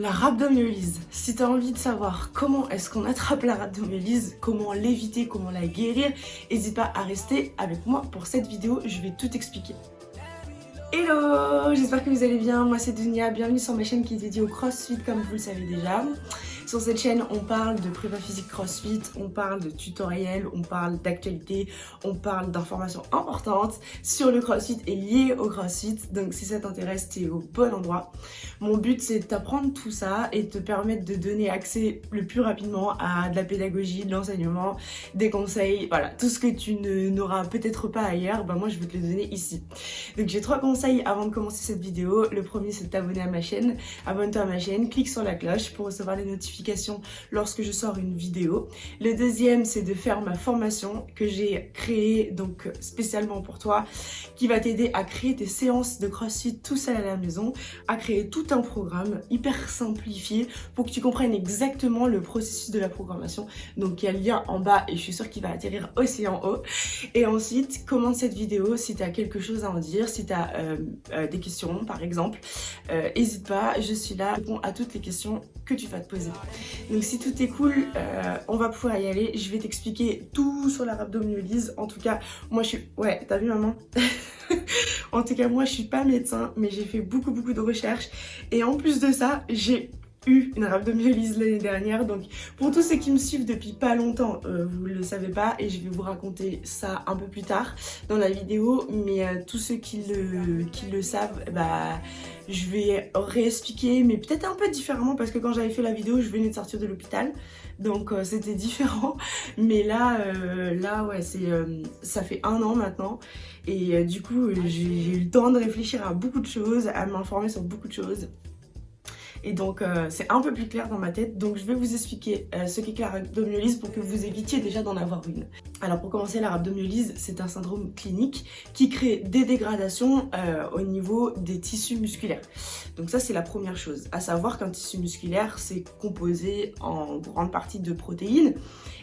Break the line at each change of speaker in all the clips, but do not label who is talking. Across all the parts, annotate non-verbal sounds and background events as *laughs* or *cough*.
La rhabdomyolyse. Si tu as envie de savoir comment est-ce qu'on attrape la rhabdomyolyse, comment l'éviter, comment la guérir, n'hésite pas à rester avec moi pour cette vidéo, je vais tout expliquer. Hello J'espère que vous allez bien, moi c'est Dunia, bienvenue sur ma chaîne qui est dédiée au crossfit comme vous le savez déjà. Sur cette chaîne, on parle de prépa physique crossfit, on parle de tutoriels, on parle d'actualité, on parle d'informations importantes sur le crossfit et liées au crossfit. Donc si ça t'intéresse, t'es au bon endroit. Mon but, c'est de t'apprendre tout ça et de te permettre de donner accès le plus rapidement à de la pédagogie, de l'enseignement, des conseils, voilà, tout ce que tu n'auras peut-être pas ailleurs, ben moi je vais te le donner ici. Donc j'ai trois conseils avant de commencer cette vidéo. Le premier, c'est de t'abonner à ma chaîne. Abonne-toi à ma chaîne, clique sur la cloche pour recevoir les notifications lorsque je sors une vidéo. Le deuxième, c'est de faire ma formation que j'ai créée donc spécialement pour toi, qui va t'aider à créer des séances de CrossFit tout seul à la maison, à créer tout un programme hyper simplifié pour que tu comprennes exactement le processus de la programmation. Donc il y a le lien en bas et je suis sûre qu'il va atterrir aussi en haut. Et ensuite, commente cette vidéo si tu as quelque chose à en dire, si tu as euh, euh, des questions par exemple. N'hésite euh, pas, je suis là, réponds à toutes les questions que tu vas te poser. Donc si tout est cool, euh, on va pouvoir y aller. Je vais t'expliquer tout sur la rhabdomyolyse. En tout cas, moi je suis... Ouais, t'as vu maman? *laughs* En tout cas, moi je suis pas médecin, mais j'ai fait beaucoup beaucoup de recherches. Et en plus de ça, j'ai eu une rhabdomyolyse l'année dernière. Donc pour tous ceux qui me suivent depuis pas longtemps, euh, vous le savez pas et je vais vous raconter ça un peu plus tard dans la vidéo. Mais euh, tous ceux qui le, qui le savent, bah je vais réexpliquer mais peut-être un peu différemment parce que quand j'avais fait la vidéo, je venais de sortir de l'hôpital. Donc euh, c'était *laughs* différent. Mais là, là ouais, c'est ça fait un an maintenant. Et du coup, j'ai eu le temps de réfléchir à beaucoup de choses, à m'informer sur beaucoup de choses. Et donc, euh, c'est un peu plus clair dans ma tête. Donc, je vais vous expliquer euh, ce qu'est la rhabdomyolyse pour que vous évitiez déjà d'en avoir une. Alors, pour commencer, la rhabdomyolyse, c'est un syndrome clinique qui crée des dégradations euh, au niveau des tissus musculaires. Donc ça, c'est la première chose. À savoir qu'un tissu musculaire, c'est composé en grande partie de protéines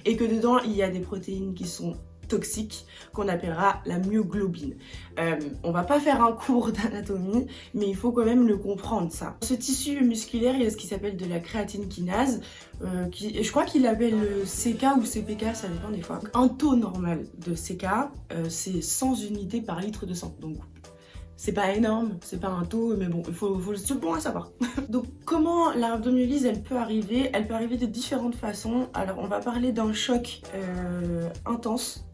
et que dedans, il y a des protéines qui sont toxique qu'on appellera la myoglobine. Euh, on va pas faire un cours d'anatomie, mais il faut quand même le comprendre ça. Ce tissu musculaire, il y a ce qui s'appelle de la créatine kinase, euh, je crois qu'il l'appelle CK ou CPK, ça dépend des fois. Un taux normal de CK, euh, c'est 100 unités par litre de sang. Donc c'est pas énorme, c'est pas un taux, mais bon, il faut, c'est bon à savoir. *laughs* Donc comment la rhabdomyolyse, elle peut arriver? Elle peut arriver de différentes façons. Alors on va parler d'un choc euh, intense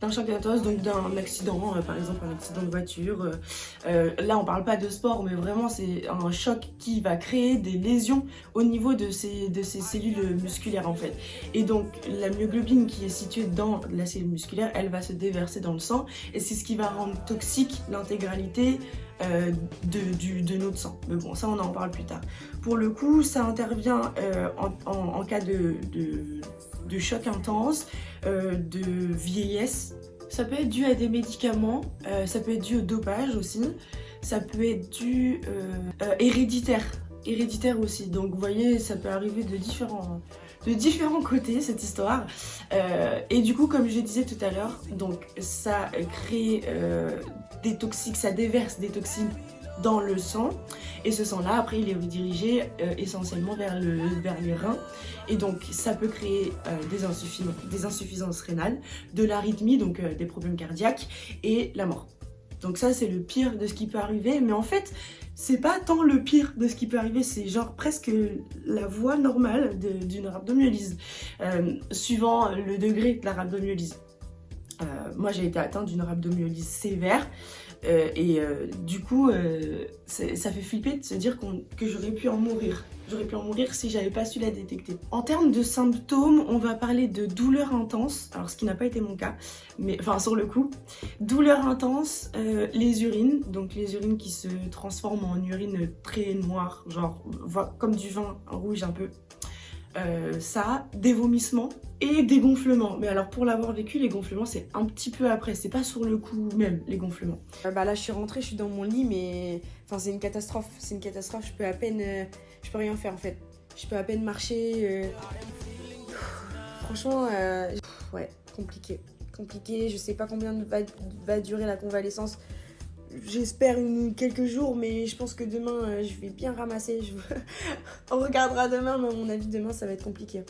d'un choc intense, donc d'un accident, euh, par exemple un accident de voiture. Euh, euh, là, on parle pas de sport, mais vraiment, c'est un choc qui va créer des lésions au niveau de ces, de ces cellules musculaires, en fait. Et donc, la myoglobine qui est située dans la cellule musculaire, elle va se déverser dans le sang, et c'est ce qui va rendre toxique l'intégralité de, de, notre sang. Mais bon, ça, on en parle plus tard. Pour le coup, ça intervient en, cas de choc intense, euh, de vieillesse. Ça peut être dû à des médicaments, euh, ça peut être dû au dopage aussi, ça peut être dû euh, héréditaire, héréditaire aussi. Donc vous voyez, ça peut arriver de différents, de différents côtés cette histoire. et du coup, comme je disais tout à l'heure, donc ça crée des toxiques, ça déverse des toxines dans le sang et ce sang là après il est redirigé euh, essentiellement vers, le, vers les reins et donc ça peut créer euh, des insuffisances rénales, de l'arythmie donc euh, des problèmes cardiaques et la mort. Donc ça c'est le pire de ce qui peut arriver mais en fait c'est pas tant le pire de ce qui peut arriver, c'est genre presque la voie normale d'une rhabdomyolyse, suivant le degré de la rhabdomyolyse. moi j'ai été atteinte d'une rhabdomyolyse sévère, euh, et euh, du coup, euh, ça fait flipper de se dire que j'aurais pu en mourir. J'aurais pu en mourir si j'avais pas su la détecter. En termes de symptômes, on va parler de douleur intense, alors ce qui n'a pas été mon cas, mais enfin sur le coup. Douleur intense, les urines, donc les urines qui se transforment en urine très noire, genre comme du vin rouge un peu. Euh, ça, des vomissements et des gonflements. Mais alors pour l'avoir vécu, les gonflements c'est un petit peu après, c'est pas sur le coup même les gonflements.
Euh, bah là je suis rentrée, je suis dans mon lit mais enfin c'est une catastrophe, c'est une catastrophe, je peux à peine, euh, je peux rien faire en fait. Je peux à peine marcher. Franchement, ouais, compliqué. Compliqué, je sais pas combien va, va durer la convalescence. J'espère quelques jours, mais je pense que demain, euh, je vais bien ramasser. *laughs* On regardera demain, mais à mon avis, demain, ça va être compliqué.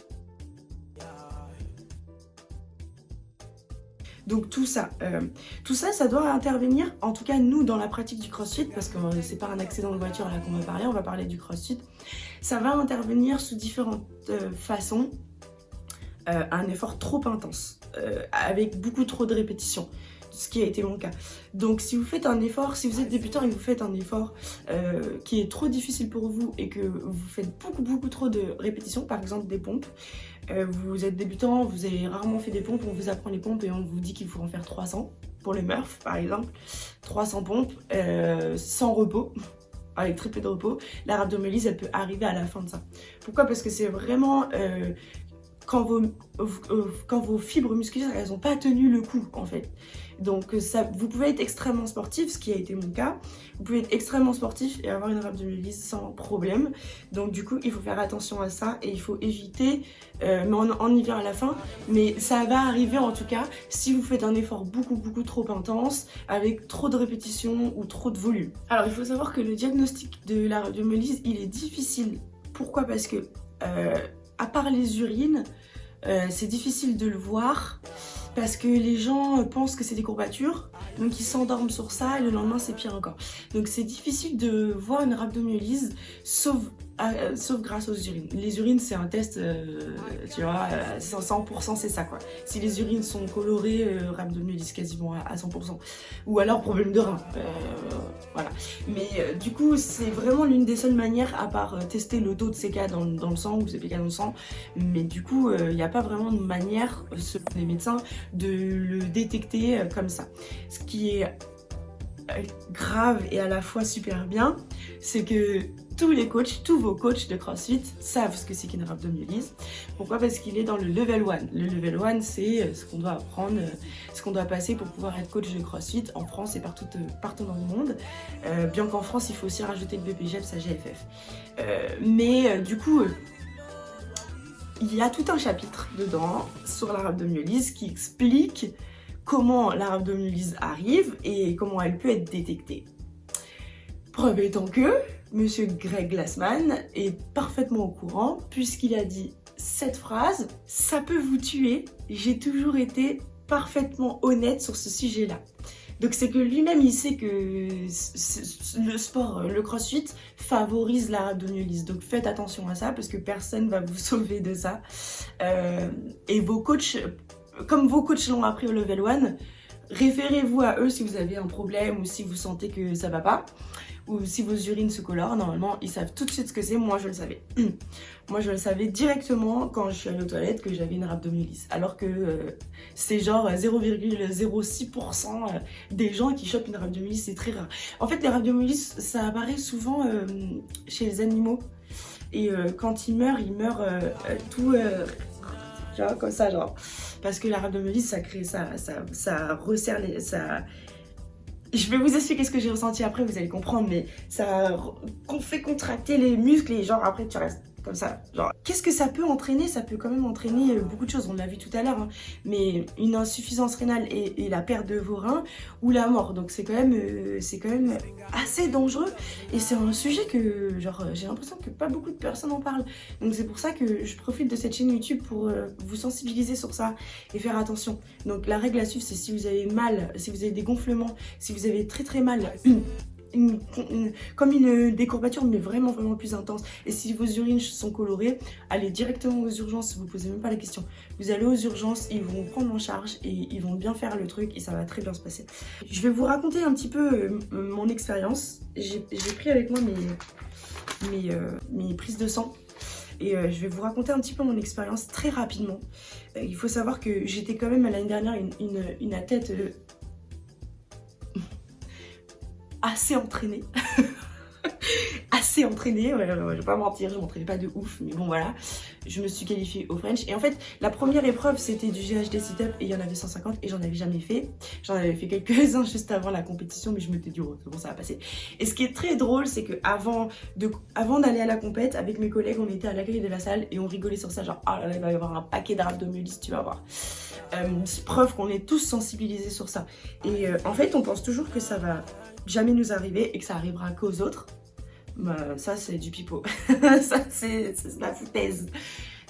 Donc tout ça, euh, tout ça, ça doit intervenir, en tout cas nous dans la pratique du crossfit, parce que c'est pas un accident de voiture là qu'on va parler, on va parler du crossfit. Ça va intervenir sous différentes façons. un effort trop intense, avec beaucoup trop de répétitions ce qui a été mon cas. Donc si vous faites un effort, si vous êtes débutant et vous faites un effort euh, qui est trop difficile pour vous et que vous faites beaucoup beaucoup trop de répétitions, par exemple des pompes, euh, vous êtes débutant, vous avez rarement fait des pompes, on vous apprend les pompes et on vous dit qu'il faut en faire 300 pour les Murph par exemple, 300 pompes euh, sans repos *laughs* avec très peu de repos, la rhabdomyolyse elle peut arriver à la fin de ça. Pourquoi? Parce que c'est vraiment quand vos, quand vos fibres musculaires elles n'ont pas tenu le coup en fait. Donc euh, vous pouvez être extrêmement sportif, ce qui a été mon cas. Vous pouvez être extrêmement sportif et avoir une rhabdomyolyse sans problème. Donc du coup, il faut faire attention à ça et il faut éviter, euh, mais on, y vient à la fin, mais ça va arriver en tout cas si vous faites un effort beaucoup beaucoup trop intense, avec trop de répétitions ou trop de volume. Alors il faut savoir que le diagnostic de la rhabdomyolyse, il est difficile. Pourquoi? Parce que, euh, à part les urines, c'est difficile de le voir parce que les gens pensent que c'est des courbatures, donc ils s'endorment sur ça et le lendemain c'est pire encore. Donc c'est difficile de voir une rhabdomyolyse sauf euh, sauf grâce aux urines. Les urines, c'est un test, euh, tu vois, 100% euh, c'est ça quoi. Si les urines sont colorées, rhabdomyolyse quasiment à, 100%. Ou alors problème de rein, voilà. Mais du coup, c'est vraiment l'une des seules manières, à part tester le taux de CK dans, dans le sang ou CPK dans le sang, mais du coup, il n'y a pas vraiment de manière, selon les médecins, de le détecter comme ça. Ce qui est grave et à la fois super bien, c'est que tous les coachs, tous vos coachs de CrossFit savent ce que c'est qu'une rhabdomyolyse. Pourquoi? Parce qu'il est dans le level 1. Le level 1, c'est euh, ce qu'on doit apprendre, euh, ce qu'on doit passer pour pouvoir être coach de CrossFit en France et partout, euh, dans le monde. bien qu'en France, il faut aussi rajouter le BPGEPS à GFF. mais du coup, il y a tout un chapitre dedans sur la rhabdomyolyse qui explique comment la rhabdomyolyse arrive et comment elle peut être détectée. Preuve étant que Monsieur Greg Glassman est parfaitement au courant puisqu'il a dit cette phrase « ça peut vous tuer, j'ai toujours été parfaitement honnête sur ce sujet-là ». Donc c'est que lui-même il sait que le sport, le crossfit favorise la rhabdomyolyse. Donc faites attention à ça parce que personne va vous *laughs* sauver de ça. Euh, et vos coachs comme vos coachs l'ont appris au level 1, référez-vous à eux si vous avez un problème ou si vous sentez que ça va pas ou si vos urines se colorent, normalement ils savent tout de suite ce que c'est, moi je le savais. *clears throat* moi je le savais directement quand je suis allée aux toilettes que j'avais une rhabdomyolyse. Alors que euh, c'est genre 0,06% euh, des gens qui chopent une rhabdomyolyse, c'est très rare. En fait les rhabdomyolyses ça apparaît souvent euh, chez les animaux. Et quand ils meurent, ils meurent tout comme ça, genre. Parce que la rhabdomyolyse, ça crée, ça, ça, ça resserre les... Ça... Je vais vous expliquer ce que j'ai ressenti après, vous allez comprendre, mais ça fait contracter les muscles et genre après tu restes comme ça. Genre, qu'est-ce que ça peut entraîner? Ça peut quand même entraîner euh, beaucoup de choses, on l'a vu tout à l'heure, hein. mais une insuffisance rénale et, la perte de vos reins ou la mort. Donc c'est quand même, euh, quand même assez dangereux et c'est un sujet que, genre, j'ai l'impression que pas beaucoup de personnes en parlent. Donc c'est pour ça que je profite de cette chaîne YouTube pour euh, vous sensibiliser sur ça et faire attention. Donc la règle à suivre, c'est si vous avez mal, si vous avez des gonflements, si vous avez très très mal, *clears throat* comme une décourbature mais vraiment vraiment plus intense. Et si vos urines sont colorées allez directement aux urgences vous posez même pas la question. Vous allez aux urgences ils vont prendre en charge et ils vont bien faire le truc et ça va très bien se passer. Je vais vous raconter un petit peu euh, mon expérience. J'ai pris avec moi mes, mes, euh, mes prises de sang et euh, je vais vous raconter un petit peu mon expérience très rapidement. il faut savoir que j'étais quand même l'année dernière une, une, une athlète assez entraînée. *laughs* assez entraînée, je vais pas mentir, je m'entraînais pas de ouf, mais bon voilà, je me suis qualifiée au French. Et en fait, la première épreuve, c'était du GHD sit-up et il y en avait 150 et j'en avais jamais fait. J'en avais fait quelques-uns *laughs* juste avant la compétition, mais je m'étais dit, oh, bon, ça va passer? Et ce qui est très drôle, c'est que avant avant d'aller à la compète, avec mes collègues, on était à l'accueil de la salle et on rigolait sur ça, genre, oh là là, il va y avoir un paquet d'abdominalistes, tu vas voir. Euh, preuve qu'on est tous sensibilisés sur ça. Et euh, en fait, on pense toujours que ça va jamais nous arriver et que ça arrivera qu'aux autres. Bah, ça, c'est du pipeau. *laughs* ça, c'est la foutaise.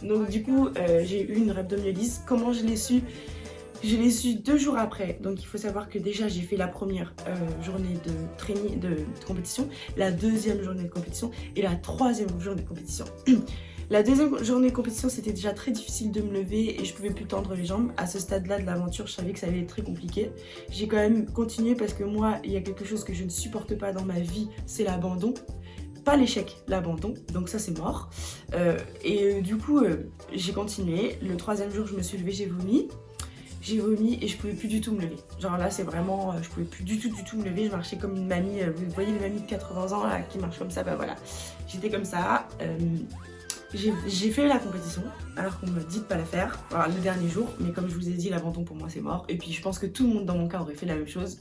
Donc, du coup, euh, j'ai eu une rhabdomyolyse. Comment je l'ai su? Je l'ai su deux jours après, donc il faut savoir que déjà j'ai fait la première euh, journée de training, de, compétition, la deuxième journée de compétition et la troisième journée de compétition. *clears throat* La deuxième journée de compétition, c'était déjà très difficile de me lever et je pouvais plus tendre les jambes. À ce stade-là de l'aventure, je savais que ça allait être très compliqué. J'ai quand même continué parce que moi, il y a quelque chose que je ne supporte pas dans ma vie, c'est l'abandon. Pas l'échec, l'abandon. Donc ça, c'est mort. Euh, et euh, du coup, j'ai continué. Le troisième jour, je me suis levée, j'ai vomi j'ai vomi et je pouvais plus du tout me lever. Genre là c'est vraiment, euh, je pouvais plus du tout du tout me lever, je marchais comme une mamie, euh, vous voyez les mamies de 80 ans là qui marchent comme ça, bah voilà. J'étais comme ça, euh, j'ai fait la compétition alors qu'on me dit de pas la faire. Le dernier jour mais comme je vous ai dit l'abandon pour moi c'est mort. Et puis je pense que tout le monde dans mon cas aurait fait la même chose.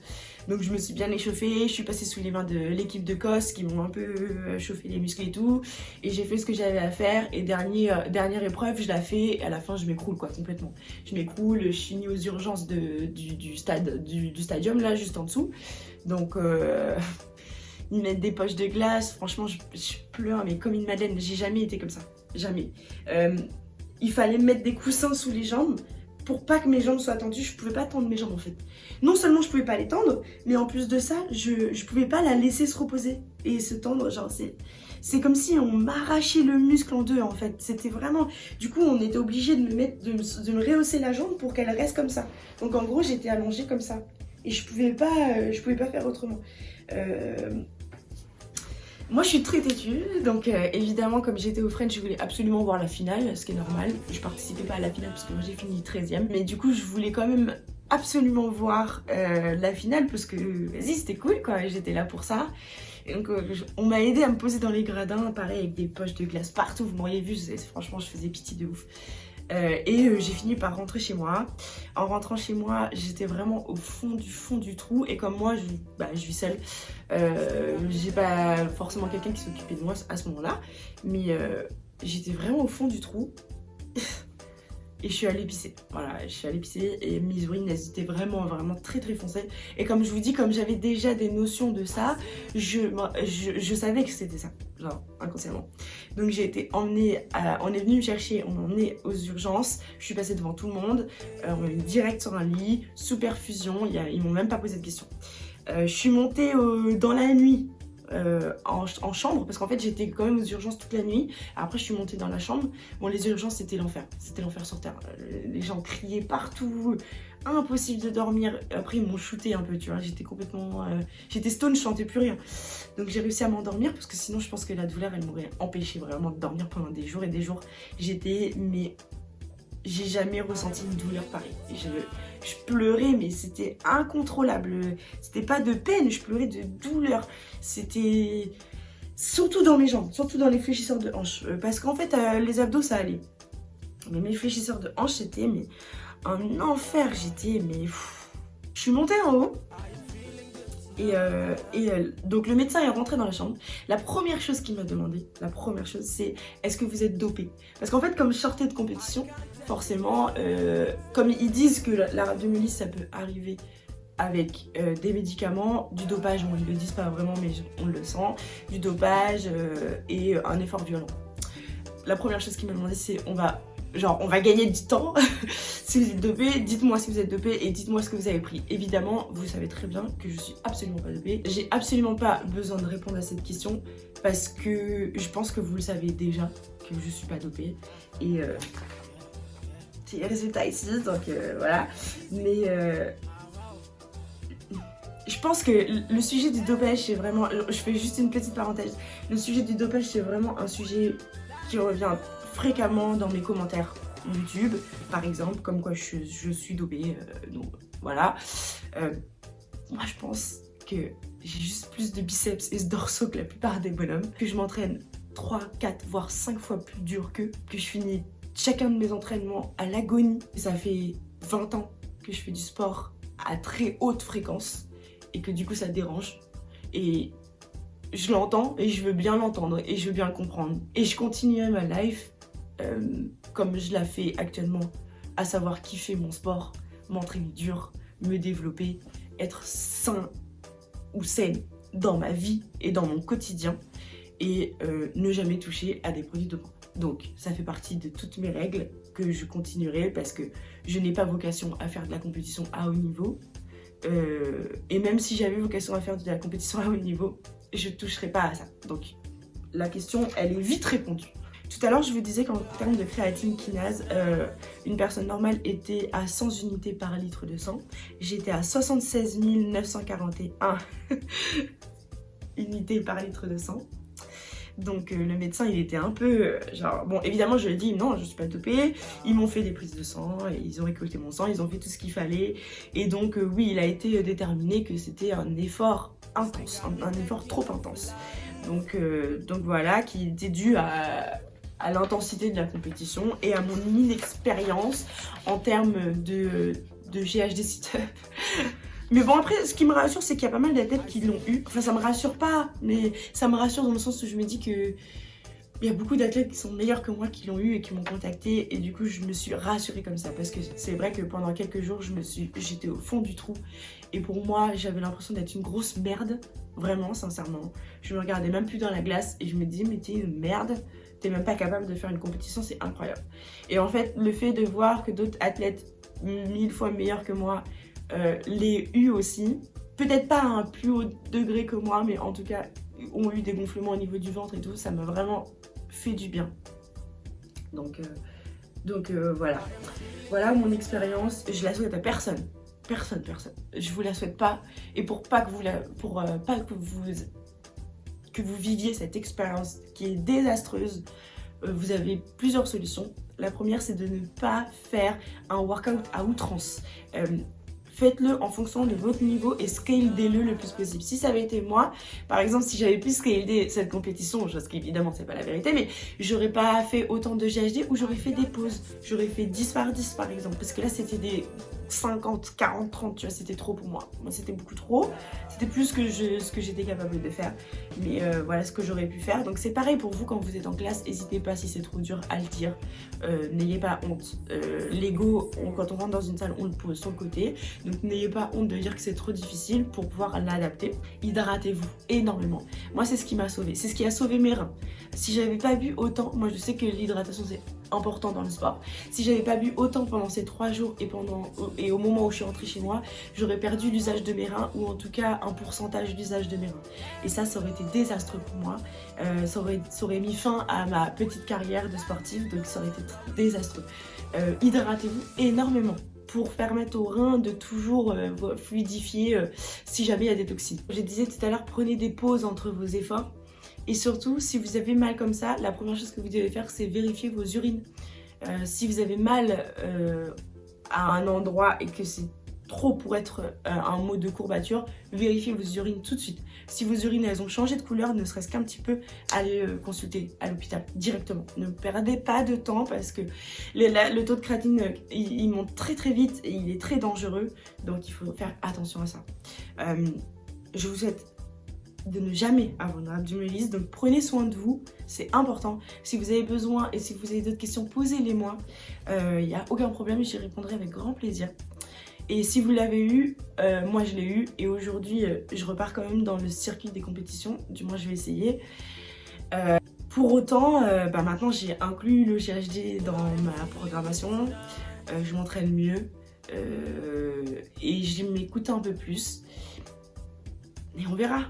Donc je me suis bien échauffée, je suis passée sous les mains de l'équipe de COS qui m'ont un peu euh, chauffé les muscles et tout. Et j'ai fait ce que j'avais à faire. Et euh, dernière épreuve je la fais. Et à la fin je m'écroule quoi complètement. Je m'écroule, je suis aux urgences du, stade, du, stadium là juste en dessous. Donc euh, *laughs* ils mettent des poches de glace. Franchement, je, pleure, mais comme une madeleine. J'ai jamais été comme ça. Jamais. Euh, il fallait mettre des coussins sous les jambes pour pas que mes jambes soient tendues. Je pouvais pas tendre mes jambes en fait. Non seulement je pouvais pas les tendre, mais en plus de ça, je, je pouvais pas la laisser se reposer et se tendre. C'est. Comme si on m'arrachait le muscle en deux en fait. C'était vraiment... Du coup, on était obligé de me, mettre, de, de me rehausser la jambe pour qu'elle reste comme ça. Donc en gros, j'étais allongée comme ça. Et je pouvais pas, euh, je pouvais pas faire autrement. Euh, moi je suis très têtue, donc euh, évidemment comme j'étais au French je voulais absolument voir la finale, ce qui est normal. Je participais pas à la finale parce que moi j'ai fini 13ème, mais du coup je voulais quand même absolument voir euh, la finale parce que vas-y c'était cool quoi, j'étais là pour ça. Et donc euh, on m'a aidé à me poser dans les gradins, pareil avec des poches de glace partout, vous m'auriez vu, franchement je faisais pitié de ouf. Euh, et euh, j'ai fini par rentrer chez moi. En rentrant chez moi, j'étais vraiment au fond du fond du trou. Et comme moi, je, bah, je vis seule, euh, j'ai pas forcément quelqu'un qui s'occupait de moi à ce moment-là. Mais j'étais vraiment au fond du trou. *laughs* et je suis allée pisser. Voilà, je suis allée pisser et mes urines, elles étaient vraiment, vraiment très, très foncées. Et comme je vous dis, comme j'avais déjà des notions de ça, je, savais que c'était ça, genre, inconsciemment. Donc j'ai été emmenée, on est venu me chercher, on m'a emmenée aux urgences, je suis passée devant tout le monde, euh, on m'a mis direct sur un lit, sous perfusion, ils m'ont même pas posé de questions. Euh, je suis montée dans la nuit euh, en, chambre parce qu'en fait j'étais quand même aux urgences toute la nuit. Après je suis montée dans la chambre. Bon les urgences c'était l'enfer. C'était l'enfer sur terre. Euh, les gens criaient partout. Impossible de dormir. Après ils m'ont shooté un peu tu vois. J'étais complètement euh, j'étais stone je sentais plus rien. Donc j'ai réussi à m'endormir parce que sinon je pense que la douleur elle m'aurait empêché vraiment de dormir pendant des jours et des jours. J'étais mais j'ai jamais ressenti une douleur pareille. Je pleurais, mais c'était incontrôlable. C'était pas de peine, je pleurais de douleur. C'était surtout dans mes jambes, surtout dans les fléchisseurs de hanches. Euh, parce qu'en fait, euh, les abdos, ça allait. Mais mes fléchisseurs de hanches, c'était mais un enfer. J'étais, mais... Je suis montée en haut. Et, euh, donc le médecin est rentré dans la chambre. La première chose qu'il m'a demandé, la première chose, c'est est-ce que vous êtes dopé Parce qu'en fait, comme je sortais de compétition, forcément, euh, comme ils disent que la, rhabdomyolyse, ça peut arriver avec euh, des médicaments, du dopage, bon, ils ne le disent pas vraiment, mais on le sent, du dopage euh, et un effort violent. La première chose qu'il m'a demandé, c'est on va, genre, on va gagner du temps. *laughs* si vous êtes dopé, dites-moi si vous êtes dopé et dites-moi ce que vous avez pris. Évidemment, vous savez très bien que je suis absolument pas dopée. J'ai absolument pas besoin de répondre à cette question parce que je pense que vous le savez déjà que je suis pas dopée. Et les résultats ici, donc euh, voilà. Mais euh, je pense que le sujet du dopage, c'est vraiment... Je fais juste une petite parenthèse. Le sujet du dopage, c'est vraiment un sujet qui revient fréquemment dans mes commentaires YouTube, par exemple, comme quoi je, suis dopée. Euh, donc voilà. moi, je pense que j'ai juste plus de biceps et de dorsaux que la plupart des bonhommes, que je m'entraîne 3, 4, voire 5 fois plus dur qu'eux, que je finis chacun de mes entraînements à l'agonie. Ça fait 20 ans que je fais du sport à très haute fréquence et que du coup ça dérange. Et je l'entends et je veux bien l'entendre et je veux bien le comprendre. Et je continue ma life euh, comme je la fais actuellement, à savoir kiffer mon sport, m'entraîner dur, me développer, être sain ou saine dans ma vie et dans mon quotidien et euh, ne jamais toucher à des produits de dopants. Donc ça fait partie de toutes mes règles que je continuerai parce que je n'ai pas vocation à faire de la compétition à haut niveau. Euh, et même si j'avais vocation à faire de la compétition à haut niveau, je ne toucherai pas à ça. Donc la question, elle est vite répondue. Tout à l'heure, je vous disais qu'en termes de créatine kinase, euh, une personne normale était à 100 unités par litre de sang. J'étais à 76 941 *laughs* unités par litre de sang. Donc euh, le médecin il était un peu euh, bon évidemment je lui ai dit non je suis pas dopée. Ils m'ont fait des prises de sang ils ont récolté mon sang ils ont fait tout ce qu'il fallait. Et donc oui il a été déterminé que c'était un effort intense un, effort trop intense. Donc, voilà qui était dû à, à l'intensité de la compétition et à mon inexpérience en termes de, de GHD sit-up. *laughs* Mais bon après ce qui me rassure c'est qu'il y a pas mal d'athlètes qui l'ont eu. Enfin ça me rassure pas mais ça me rassure dans le sens où je me dis que il y a beaucoup d'athlètes qui sont meilleurs que moi qui l'ont eu et qui m'ont contacté. Et du coup je me suis rassurée comme ça. Parce que c'est vrai que pendant quelques jours je me suis j'étais au fond du trou. Et pour moi j'avais l'impression d'être une grosse merde. Vraiment sincèrement. Je me regardais même plus dans la glace et je me disais mais t'es une merde. T'es même pas capable de faire une compétition, c'est incroyable. Et en fait, le fait de voir que d'autres athlètes mille fois meilleurs que moi euh, l'aient eu aussi, peut-être pas à un plus haut degré que moi, mais en tout cas ont eu des gonflements au niveau du ventre et tout, ça m'a vraiment fait du bien. Donc, euh, euh, voilà. Voilà mon expérience, je la souhaite à personne. Personne, personne. Je vous la souhaite pas. Et pour pas que vous pour pas que vous viviez cette expérience qui est désastreuse, vous avez plusieurs solutions. La première, c'est de ne pas faire un workout à outrance. Faites-le en fonction de votre niveau et scale-le le plus possible. Si ça avait été moi, par exemple, si j'avais pu scaler cette compétition, chose qui évidemment c'est pas la vérité, mais j'aurais pas fait autant de GHD ou j'aurais fait des pauses. J'aurais fait 10 par 10 par exemple, parce que là c'était des 50, 40, 30, tu vois, c'était trop pour moi. Moi, c'était beaucoup trop. C'était plus que je, ce que j'étais capable de faire. Mais euh, voilà ce que j'aurais pu faire. Donc, c'est pareil pour vous quand vous êtes en classe. N'hésitez pas, si c'est trop dur, à le dire. Euh, n'ayez pas honte. Euh, L'ego, quand on rentre dans une salle, on le pose sur le côté. Donc, n'ayez pas honte de dire que c'est trop difficile pour pouvoir l'adapter. Hydratez-vous énormément. Moi, c'est ce qui m'a sauvé. C'est ce qui a sauvé mes reins. Si j'avais pas bu autant, moi, je sais que l'hydratation, c'est important dans le sport. Si j'avais pas bu autant pendant ces trois jours et, pendant, et au moment où je suis rentrée chez moi, j'aurais perdu l'usage de mes reins ou en tout cas un pourcentage d'usage de mes reins. Et ça, ça aurait été désastreux pour moi. Euh, ça, aurait, ça, aurait, mis fin à ma petite carrière de sportive, donc ça aurait été désastreux. Euh, hydratez-vous énormément pour permettre aux reins de toujours euh, fluidifier si jamais il y a des toxines. Je disais tout à l'heure, prenez des pauses entre vos efforts et surtout, si vous avez mal comme ça, la première chose que vous devez faire, c'est vérifier vos urines. Euh, si vous avez mal euh, à un endroit et que c'est trop pour être euh, un mot de courbature, vérifiez vos urines tout de suite. Si vos urines elles ont changé de couleur, ne serait-ce qu'un petit peu, allez consulter à l'hôpital directement. Ne perdez pas de temps parce que le, taux de créatine il, monte très très vite et il est très dangereux. Donc il faut faire attention à ça. je vous souhaite de ne jamais avoir une abdominaliste. Donc prenez soin de vous, c'est important. Si vous avez besoin et si vous avez d'autres questions, posez-les moi. Il euh, n'y a aucun problème, j'y répondrai avec grand plaisir. Et si vous l'avez eu, euh, moi je l'ai eu et aujourd'hui euh, je repars quand même dans le circuit des compétitions, du moins je vais essayer. pour autant, bah, maintenant j'ai inclus le GHD dans ma programmation, je m'entraîne mieux et je m'écoute un peu plus. Et on verra,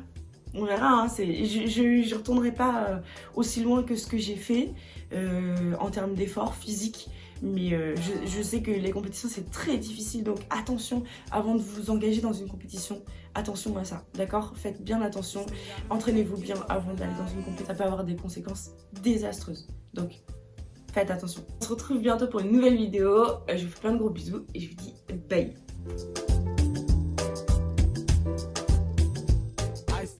on verra, hein, je ne retournerai pas euh, aussi loin que ce que j'ai fait euh, en termes d'efforts physiques. Mais euh, je, sais que les compétitions c'est très difficile donc attention avant de vous engager dans une compétition, attention à ça, d'accord? Faites bien attention, entraînez-vous bien avant d'aller dans une compétition, ça peut avoir des conséquences désastreuses. Donc faites attention. On se retrouve bientôt pour une nouvelle vidéo, je vous fais plein de gros bisous et je vous dis bye